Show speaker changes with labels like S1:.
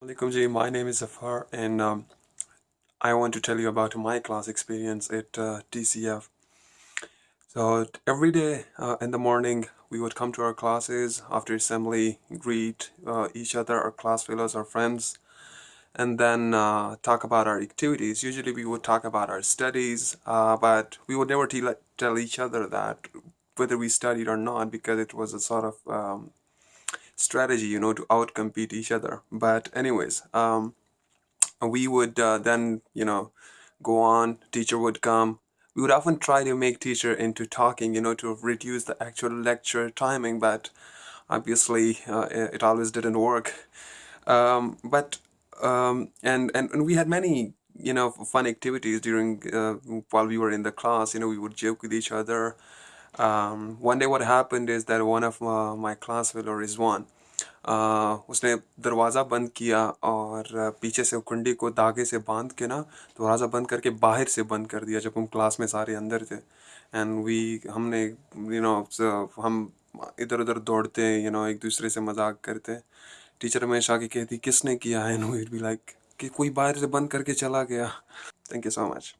S1: Alaikum my name is Zafar and um, I want to tell you about my class experience at uh, TCF. So every day uh, in the morning we would come to our classes after assembly, greet uh, each other, our class fellows, our friends, and then uh, talk about our activities. Usually we would talk about our studies, uh, but we would never tell each other that whether we studied or not because it was a sort of um, strategy, you know, to outcompete each other. But anyways, um, we would uh, then, you know, go on, teacher would come. We would often try to make teacher into talking, you know, to reduce the actual lecture timing, but obviously uh, it always didn't work. Um, but, um, and, and, and we had many you know fun activities during uh, while we were in the class you know we would joke with each other um, one day what happened is that one of uh, my class fellow uh, उसने दरवाज़ा बंद किया और पीछे से कुंडी को धागे से बाँध के ना दरवाज़ा बंद करके बाहर से बंद कर दिया जब हम क्लास में सारे अंदर थे। एंड वी हमने यू नो हम इधर उधर दौड़ते हैं यू नो एक दूसरे से मज़ाक करते। टीचर हमेशा आके कहती किसने किया नो इट बी लाइक कि कोई बाहर से बंद करके चला गया। Thank you so much